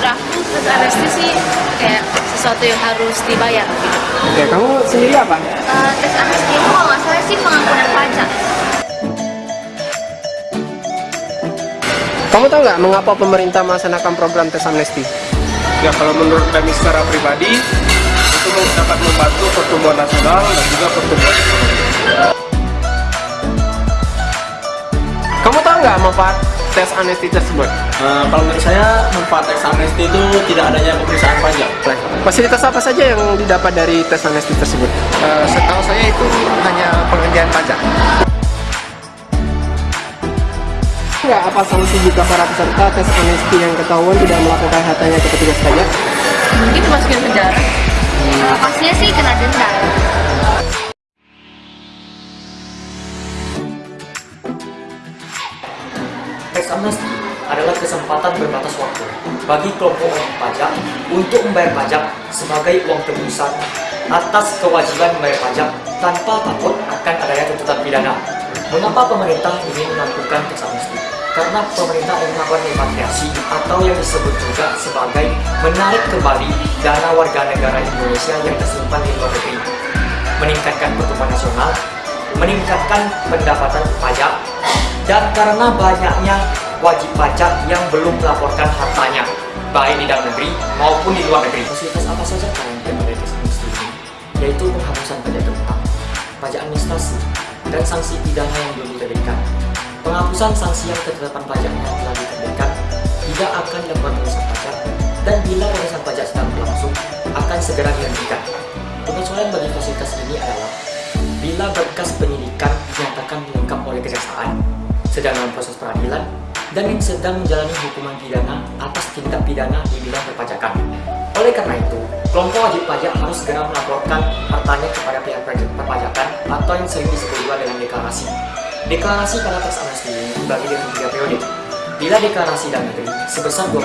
tes amnesti sih kayak sesuatu yang harus dibayar gitu. Oke, kamu sendiri apa? Uh, tes amnesti itu kalau nggak salah sih pengampunan pajak. Kamu tahu nggak mengapa pemerintah melaksanakan program tes amnesti? Ya kalau menurut kami secara pribadi itu dapat membantu pertumbuhan nasional dan juga pertumbuhan ekonomi. Kamu tahu nggak manfaat tes amnesti tersebut? Uh, kalau menurut saya manfaat teks amnesti itu tidak adanya pemeriksaan pajak. Fasilitas apa saja yang didapat dari tes amnesti tersebut? Uh, setahu saya itu hanya pengerjaan pajak. Enggak apa sanksi jika para peserta tes amnesti yang ketahuan tidak melakukan hartanya ke petugas pajak? Mungkin dimasukin penjara. Uh, pastinya sih kena denda. Tax amnesty adalah kesempatan berbatas waktu bagi kelompok wajib pajak untuk membayar pajak sebagai uang tebusan atas kewajiban membayar pajak tanpa takut akan adanya tuntutan pidana. Mengapa pemerintah ingin melakukan tax amnesty? Karena pemerintah ingin melakukan repatriasi atau yang disebut juga sebagai menarik kembali dana warga negara Indonesia yang tersimpan di luar negeri, meningkatkan pertumbuhan nasional, meningkatkan pendapatan pajak, dan karena banyaknya wajib pajak yang belum melaporkan hartanya, baik di dalam negeri maupun di luar negeri. Fasilitas apa saja yang amnesty ini? Yaitu penghapusan pajak tetap, pajak administrasi, dan sanksi pidana yang belum diterbitkan. Penghapusan sanksi yang ketetapan pajak yang telah diterbitkan tidak akan dilakukan pemeriksaan pajak dan bila pemeriksaan pajak sedang berlangsung akan segera dihentikan. Pengecualian bagi fasilitas ini adalah bila berkas penyidikan dinyatakan lengkap oleh kejaksaan sedang dalam proses peradilan dan yang sedang menjalani hukuman pidana atas tindak pidana di bidang perpajakan. Oleh karena itu, kelompok wajib pajak harus segera melaporkan hartanya kepada pihak perpajakan atau yang sering disebut juga dengan deklarasi. Deklarasi pada tax amnesty dibagi dengan tiga periode. Bila deklarasi dalam negeri sebesar 2%,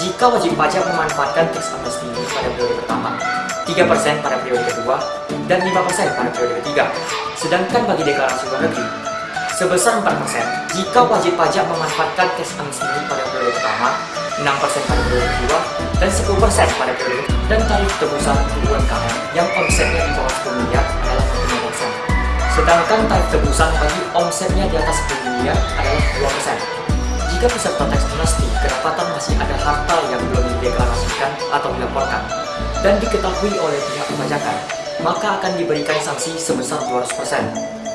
jika wajib pajak memanfaatkan tax amnesty ini pada periode pertama, 3% pada periode kedua, dan 5% pada periode ketiga. Sedangkan bagi deklarasi luar negeri, sebesar 4% jika wajib pajak memanfaatkan tax amnesty pada periode pertama, 6% pada periode kedua, dan 10% pada periode dan tarif tebusan UMKM yang omsetnya di bawah 10 miliar adalah 5%. Sedangkan tarif tebusan bagi omsetnya di atas 10 miliar adalah 2%. Jika peserta tax amnesty kedapatan masih ada harta yang belum dideklarasikan atau dilaporkan dan diketahui oleh pihak perpajakan, maka akan diberikan sanksi sebesar 200%.